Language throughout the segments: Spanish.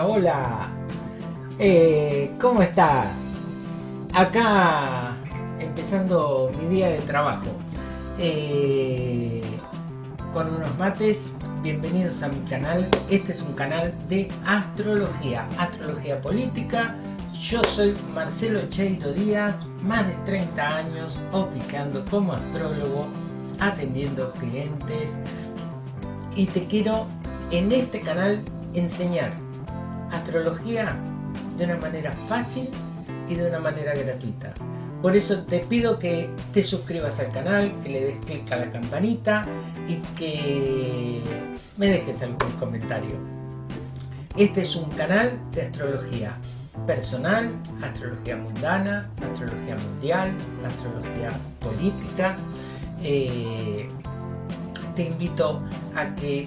hola, hola. Eh, ¿Cómo estás? Acá empezando mi día de trabajo. Eh, con unos mates, bienvenidos a mi canal. Este es un canal de astrología, astrología política. Yo soy Marcelo Cheiro Díaz, más de 30 años oficiando como astrólogo, atendiendo clientes. Y te quiero en este canal enseñar astrología de una manera fácil y de una manera gratuita. Por eso te pido que te suscribas al canal, que le des clic a la campanita y que me dejes algún comentario. Este es un canal de astrología personal, astrología mundana, astrología mundial, astrología política. Eh, te invito a que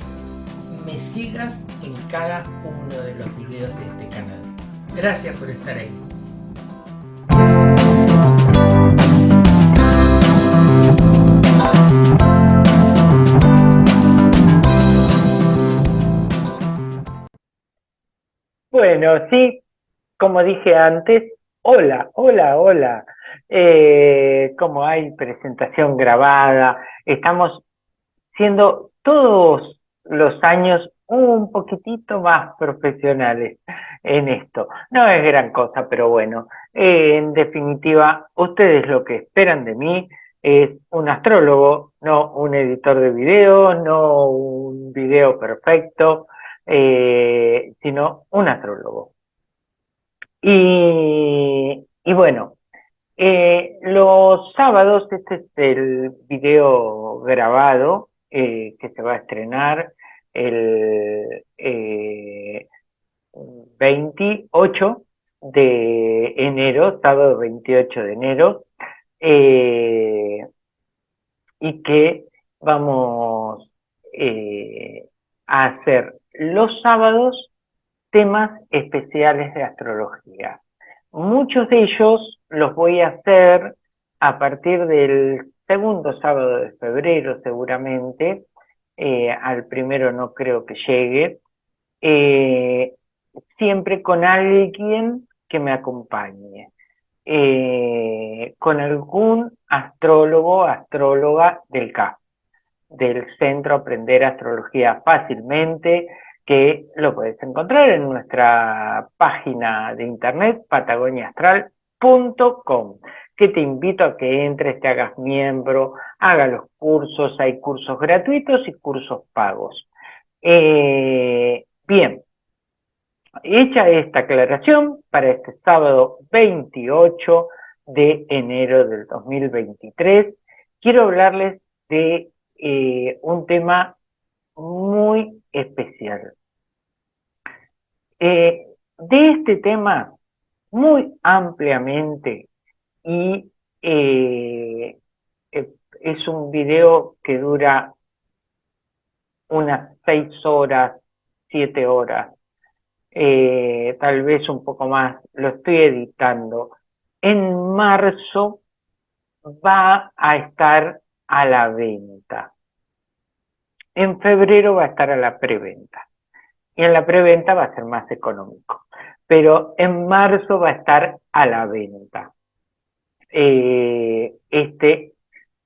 me sigas en cada uno de los videos de este canal. Gracias por estar ahí. Bueno, sí, como dije antes, hola, hola, hola. Eh, como hay presentación grabada, estamos siendo todos los años un poquitito más profesionales en esto. No es gran cosa, pero bueno, eh, en definitiva, ustedes lo que esperan de mí es un astrólogo, no un editor de video, no un video perfecto, eh, sino un astrólogo. Y, y bueno, eh, los sábados, este es el video grabado, eh, que se va a estrenar el 28 eh, de enero, sábado 28 de enero, eh, y que vamos a hacer los sábados temas especiales de astrología. Muchos de ellos los voy a hacer a partir del segundo sábado de febrero seguramente, eh, al primero no creo que llegue, eh, siempre con alguien que me acompañe, eh, con algún astrólogo, astróloga del CAP, del Centro Aprender Astrología Fácilmente, que lo puedes encontrar en nuestra página de internet patagoniaastral.com que te invito a que entres, te hagas miembro, haga los cursos, hay cursos gratuitos y cursos pagos. Eh, bien, hecha esta aclaración, para este sábado 28 de enero del 2023, quiero hablarles de eh, un tema muy especial. Eh, de este tema, muy ampliamente, y eh, es un video que dura unas seis horas, siete horas, eh, tal vez un poco más, lo estoy editando. En marzo va a estar a la venta. En febrero va a estar a la preventa. Y en la preventa va a ser más económico. Pero en marzo va a estar a la venta. Eh, este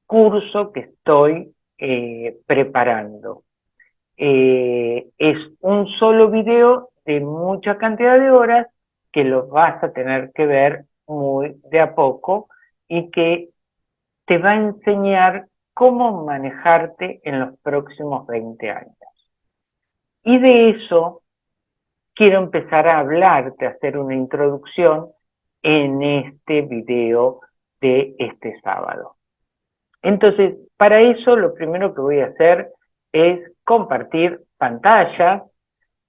curso que estoy eh, preparando. Eh, es un solo video de mucha cantidad de horas que lo vas a tener que ver muy de a poco y que te va a enseñar cómo manejarte en los próximos 20 años. Y de eso quiero empezar a hablarte, a hacer una introducción en este video de este sábado. Entonces, para eso lo primero que voy a hacer es compartir pantalla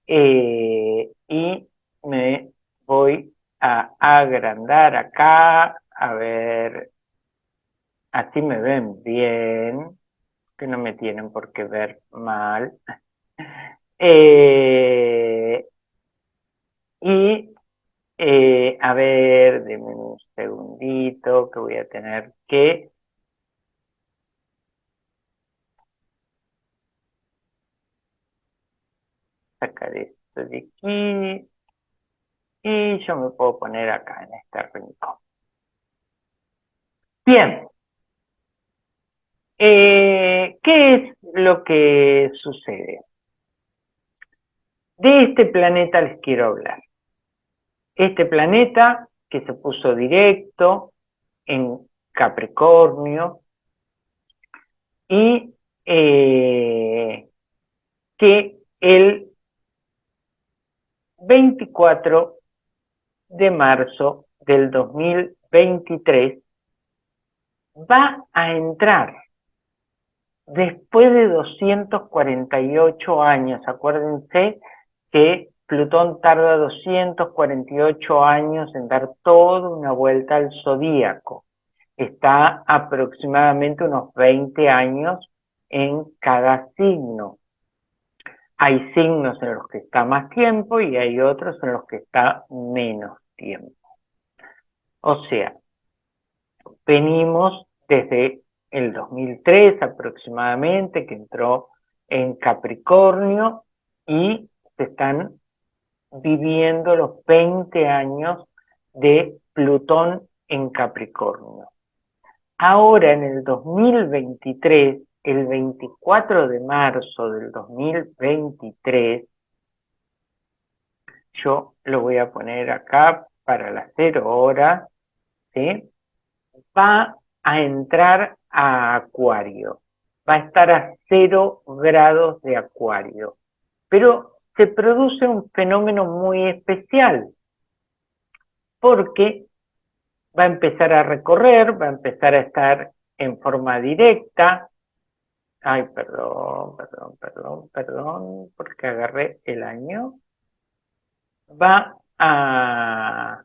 eh, y me voy a agrandar acá, a ver, así me ven bien, que no me tienen por qué ver mal. Eh, y eh, a ver, denme un segundito que voy a tener que... Sacar esto de aquí. Y yo me puedo poner acá en este rincón. Bien. Eh, ¿Qué es lo que sucede? De este planeta les quiero hablar. Este planeta que se puso directo en Capricornio y eh, que el 24 de marzo del 2023 va a entrar después de 248 años. Acuérdense que Plutón tarda 248 años en dar toda una vuelta al zodíaco. Está aproximadamente unos 20 años en cada signo. Hay signos en los que está más tiempo y hay otros en los que está menos tiempo. O sea, venimos desde el 2003 aproximadamente, que entró en Capricornio y se están viviendo los 20 años de Plutón en Capricornio. Ahora en el 2023, el 24 de marzo del 2023, yo lo voy a poner acá para las 0 horas, ¿sí? va a entrar a Acuario, va a estar a 0 grados de Acuario, pero se produce un fenómeno muy especial, porque va a empezar a recorrer, va a empezar a estar en forma directa, ay, perdón, perdón, perdón, perdón, porque agarré el año, va a,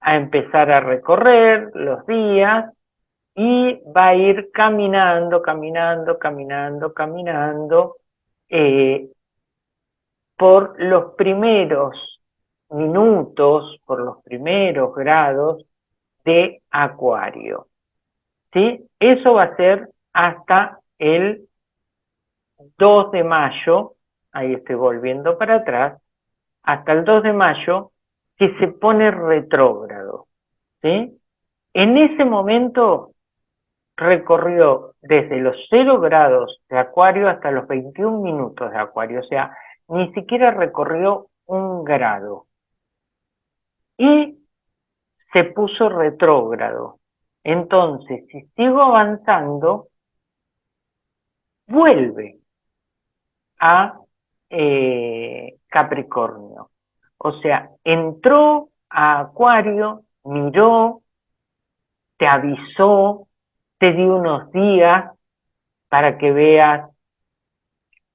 a empezar a recorrer los días y va a ir caminando, caminando, caminando, caminando, eh, por los primeros minutos, por los primeros grados de acuario. ¿Sí? Eso va a ser hasta el 2 de mayo, ahí estoy volviendo para atrás, hasta el 2 de mayo, que se pone retrógrado. ¿sí? En ese momento recorrió desde los 0 grados de acuario hasta los 21 minutos de acuario, o sea, ni siquiera recorrió un grado. Y se puso retrógrado. Entonces, si sigo avanzando, vuelve a eh, Capricornio. O sea, entró a Acuario, miró, te avisó, te dio unos días para que veas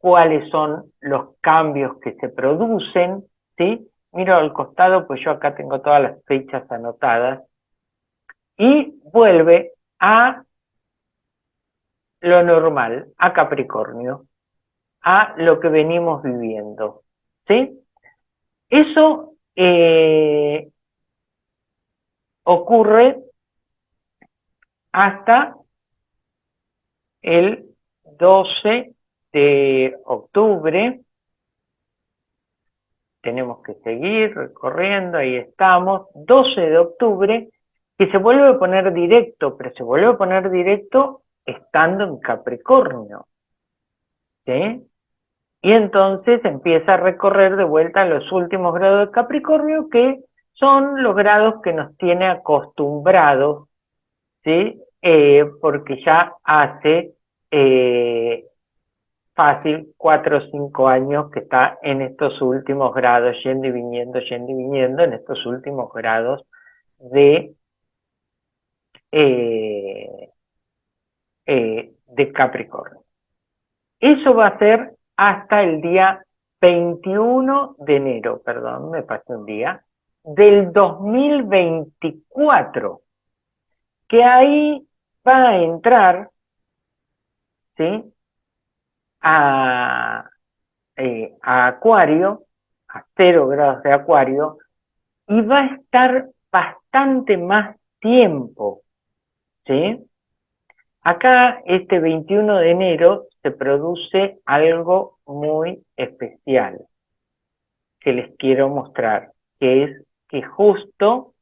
cuáles son los cambios que se producen, ¿sí? Miro al costado, pues yo acá tengo todas las fechas anotadas, y vuelve a lo normal, a Capricornio, a lo que venimos viviendo, ¿sí? Eso eh, ocurre hasta el 12 de octubre. Tenemos que seguir recorriendo, ahí estamos. 12 de octubre, que se vuelve a poner directo, pero se vuelve a poner directo estando en Capricornio. ¿Sí? Y entonces empieza a recorrer de vuelta los últimos grados de Capricornio, que son los grados que nos tiene acostumbrados, ¿sí? Eh, porque ya hace eh, fácil cuatro o cinco años que está en estos últimos grados, yendo y viniendo, yendo y viniendo, en estos últimos grados de, eh, eh, de Capricornio. Eso va a ser hasta el día 21 de enero, perdón, me pasé un día, del 2024, que ahí va a entrar, ¿sí? Eh, a, Acuario, a cero grados de Acuario, y va a estar bastante más tiempo, ¿sí? Acá, este 21 de enero, se produce algo muy especial que les quiero mostrar, que es que justo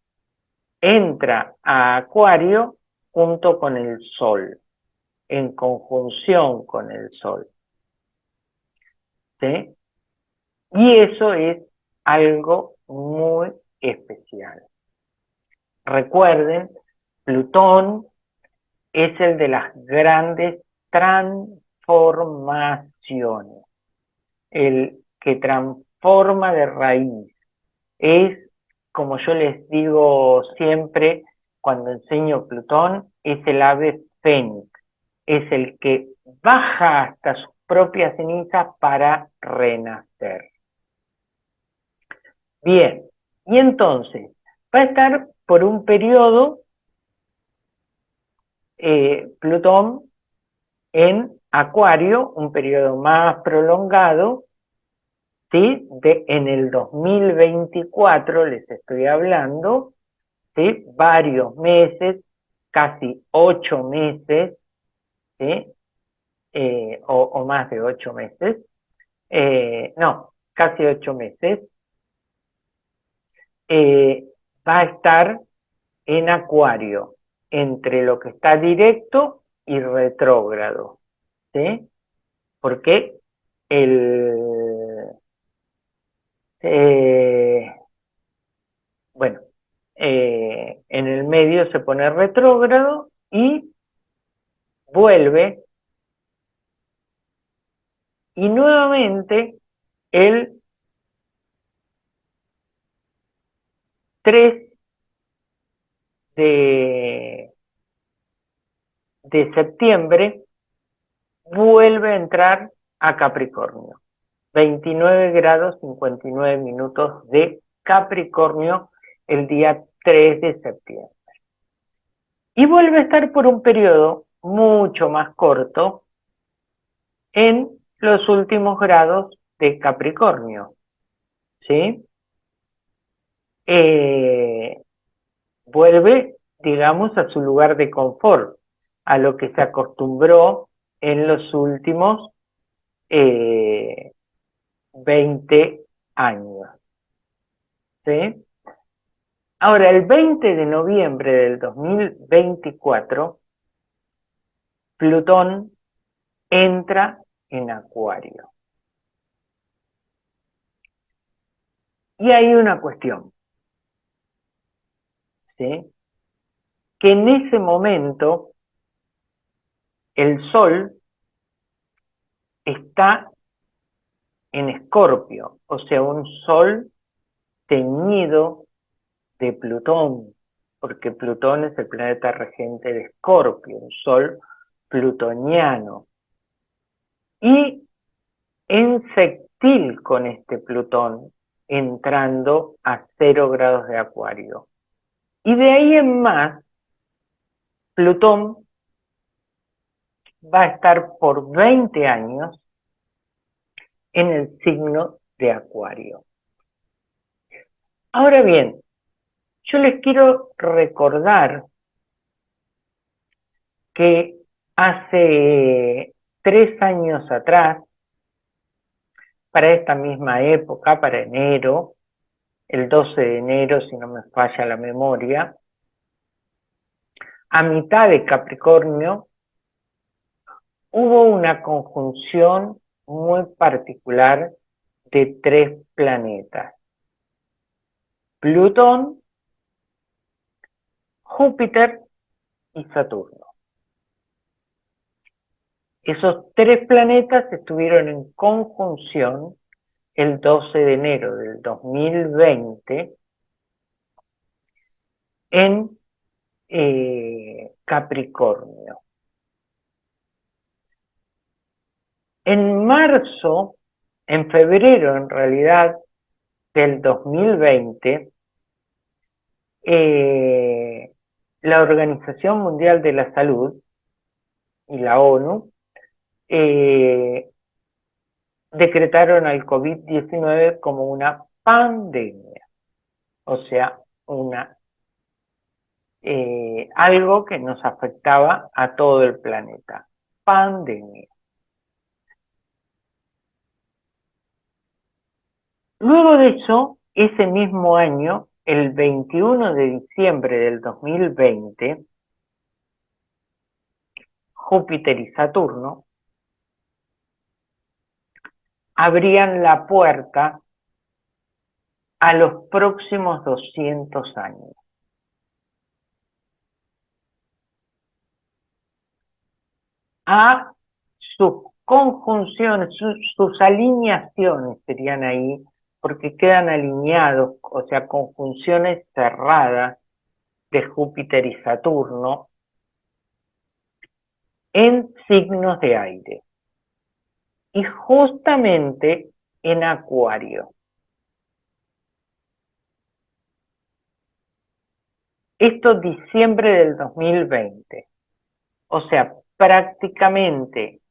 entra a Acuario junto con el Sol, en conjunción con el Sol. Y eso es algo muy especial. Recuerden, Plutón es el de las grandes transformaciones, el que transforma de raíz. Es, como yo les digo siempre cuando enseño Plutón, es el ave fénix, es el que baja hasta sus propias cenizas para renacer. Bien, y entonces va a estar por un periodo eh, Plutón en Acuario, un periodo más prolongado, ¿sí? De, en el 2024 les estoy hablando, ¿sí? Varios meses, casi ocho meses, ¿sí? Eh, o, más de ocho meses, eh, no, casi ocho meses, eh, va a estar en Acuario, entre lo que está directo y retrógrado. ¿Sí? Porque el... Bueno, en el medio se pone retrógrado y vuelve y nuevamente el 3 de, septiembre vuelve a entrar a Capricornio. 29 grados 59 minutos de Capricornio el día 3 de septiembre. Y vuelve a estar por un periodo mucho más corto en los últimos grados de Capricornio. ¿Sí? Eh, vuelve, digamos, a su lugar de confort, a lo que se acostumbró en los últimos 20 eh, años. ¿Sí? Ahora, el 20 de noviembre del 2024, Plutón entra en Acuario. Y hay una cuestión que en ese momento el Sol está en Escorpio, o sea, un Sol teñido de Plutón, porque Plutón es el planeta regente de Escorpio, un Sol plutoniano. Y en sextil con este Plutón, entrando a cero grados de Acuario. Y de ahí en más, Plutón va a estar por 20 años en el signo de Acuario. Ahora bien, yo les quiero recordar que hace tres años atrás, para esta misma época, para enero, el 12 de enero, si no me falla la memoria, a mitad de Capricornio, hubo una conjunción muy particular de tres planetas. Plutón, Júpiter y Saturno. Esos tres planetas estuvieron en conjunción el 12 de enero del 2020 en eh, Capricornio. En marzo, en febrero en realidad del 2020, eh, la Organización Mundial de la Salud y la ONU eh, decretaron al COVID-19 como una pandemia, o sea, una eh, algo que nos afectaba a todo el planeta, pandemia. Luego de eso, ese mismo año, el 21 de diciembre del 2020, Júpiter y Saturno abrían la puerta a los próximos 200 años. A sus conjunciones, sus, alineaciones serían ahí, porque quedan alineados, o sea, conjunciones cerradas de Júpiter y Saturno en signos de aire. Y justamente en Acuario. Esto diciembre del 2020. O sea, prácticamente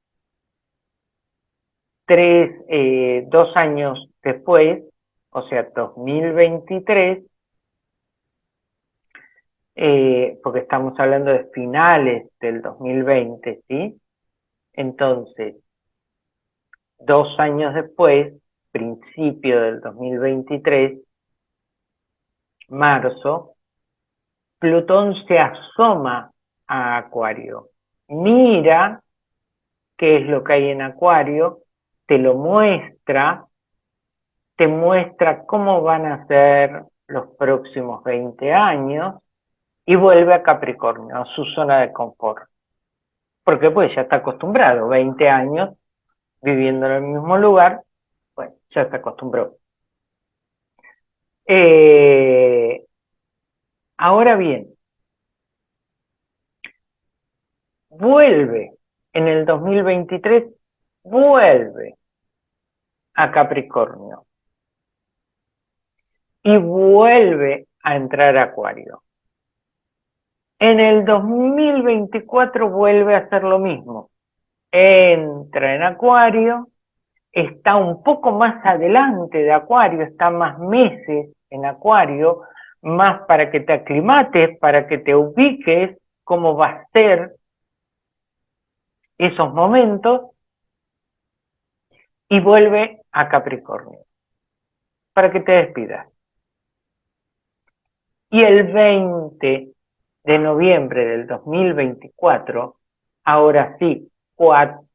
tres, eh, dos años después, o sea, 2023, eh, porque estamos hablando de finales del 2020, ¿sí? Entonces, dos años después, principio del 2023, marzo, Plutón se asoma a Acuario, mira qué es lo que hay en Acuario, te lo muestra, te muestra cómo van a ser los próximos 20 años y vuelve a Capricornio, a su zona de confort. Porque pues ya está acostumbrado, 20 años viviendo en el mismo lugar, pues ya se acostumbró. Eh, ahora bien, vuelve en el 2023, vuelve a Capricornio y vuelve a entrar a Acuario. En el 2024 vuelve a hacer lo mismo. Entra en Acuario, está un poco más adelante de Acuario, está más meses en Acuario, más para que te aclimates, para que te ubiques cómo va a ser esos momentos, y vuelve a Capricornio, para que te despidas. Y el 20 de noviembre del 2024, ahora sí,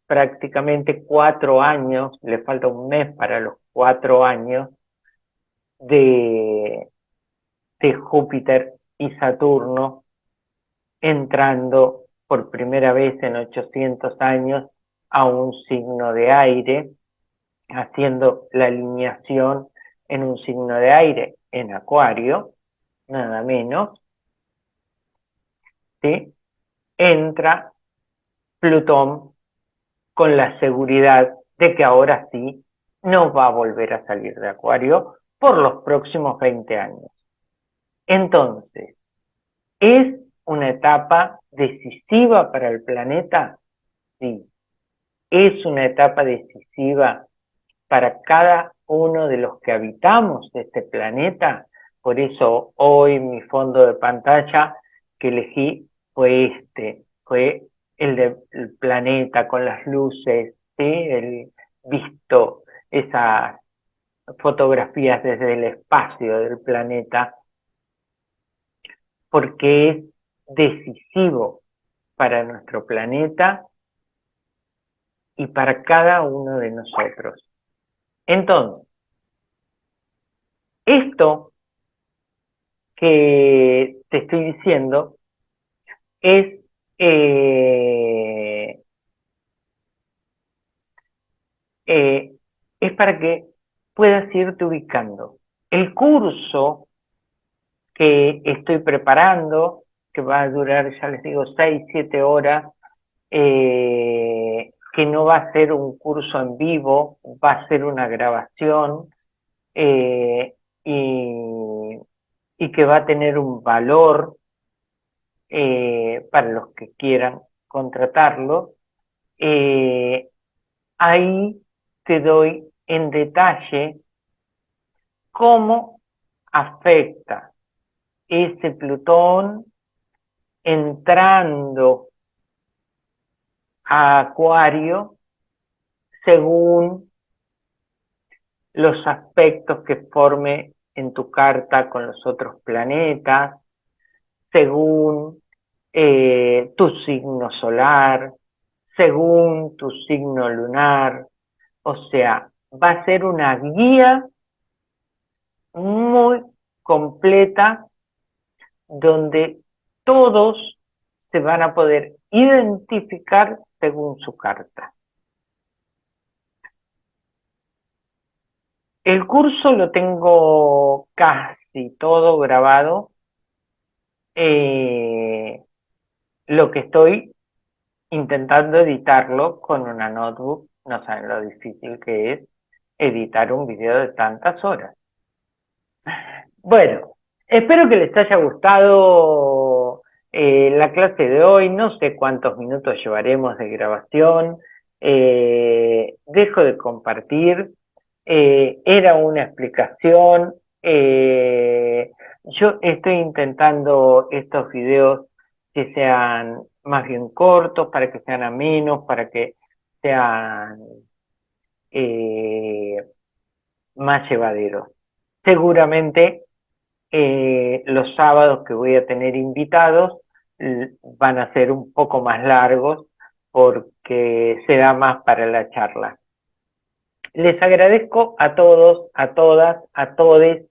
prácticamente cuatro años, le falta un mes para los cuatro años de, de Júpiter y Saturno entrando por primera vez en 800 años a un signo de aire, haciendo la alineación en un signo de aire en Acuario, nada menos, ¿sí? entra Plutón con la seguridad de que ahora sí no va a volver a salir de Acuario por los próximos 20 años. Entonces, ¿es una etapa decisiva para el planeta? Sí. ¿Es una etapa decisiva para cada uno de los que habitamos este planeta? Por eso hoy mi fondo de pantalla que elegí fue este, fue el del planeta con las luces, ¿sí? el visto esas fotografías desde el espacio del planeta, porque es decisivo para nuestro planeta y para cada uno de nosotros. Entonces, esto que te estoy diciendo es eh, eh, es para que puedas irte ubicando. El curso que estoy preparando, que va a durar, ya les digo, 6, 7 horas, eh, que no va a ser un curso en vivo, va a ser una grabación y, y que va a tener un valor eh, para los que quieran contratarlo. Eh, ahí te doy en detalle cómo afecta ese Plutón entrando a Acuario según los aspectos que forme en tu carta con los otros planetas, según eh, tu signo solar, según tu signo lunar, o sea, va a ser una guía muy completa donde todos se van a poder identificar según su carta. El curso lo tengo casi todo grabado. Eh, lo que estoy intentando editarlo con una notebook, no saben lo difícil que es editar un video de tantas horas. Bueno, espero que les haya gustado eh, la clase de hoy, no sé cuántos minutos llevaremos de grabación, eh, dejo de compartir, eh, era una explicación, yo estoy intentando estos videos que sean más bien cortos, para que sean amenos, para que sean más llevaderos. Seguramente los sábados que voy a tener invitados van a ser un poco más largos porque se da más para la charla. Les agradezco a todos, a todas, a todes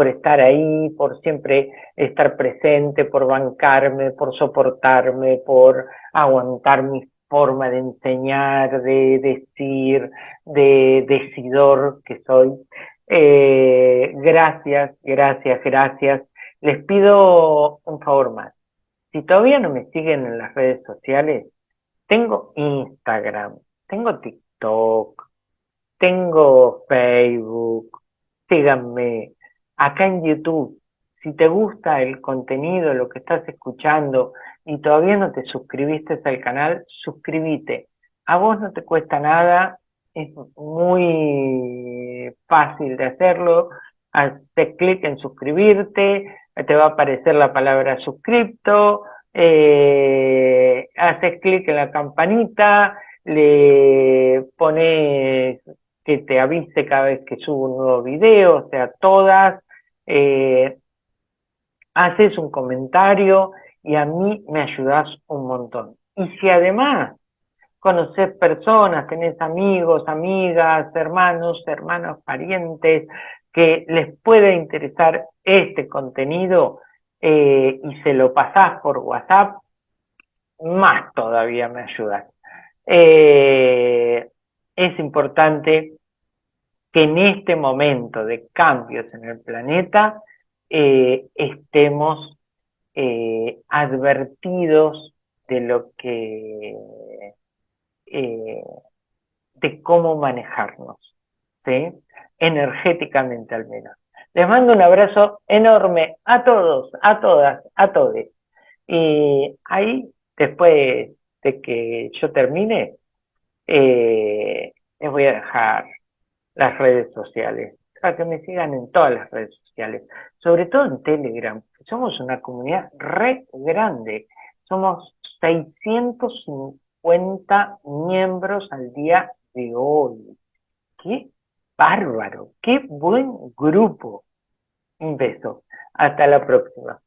por estar ahí, por siempre estar presente, por bancarme, por soportarme, por aguantar mi forma de enseñar, de decir, de decidor que soy. Eh, gracias, gracias, gracias. Les pido un favor más. Si todavía no me siguen en las redes sociales, tengo Instagram, tengo TikTok, tengo Facebook, síganme acá en YouTube. Si te gusta el contenido, lo que estás escuchando y todavía no te suscribiste al canal, suscríbete. A vos no te cuesta nada, es muy fácil de hacerlo. Haces clic en suscribirte, te va a aparecer la palabra suscripto, eh, haces clic en la campanita, le pones que te avise cada vez que subo un nuevo video, o sea, todas, eh, haces un comentario y a mí me ayudas un montón. Y si además conoces personas, tenés amigos, amigas, hermanos, hermanos, parientes, que les pueda interesar este contenido eh, y se lo pasás por WhatsApp, más todavía me ayudas. Eh, es importante que en este momento de cambios en el planeta eh, estemos advertidos de lo que de cómo manejarnos, ¿sí? energéticamente al menos. Les mando un abrazo enorme a todos, a todas, a todos. Y ahí, después de que yo termine, eh, les voy a dejar las redes sociales, para que me sigan en todas las redes sociales, sobre todo en Telegram. Somos una comunidad re grande, somos 650 miembros al día de hoy. ¿Qué bárbaro, qué buen grupo. Un beso. Hasta la próxima.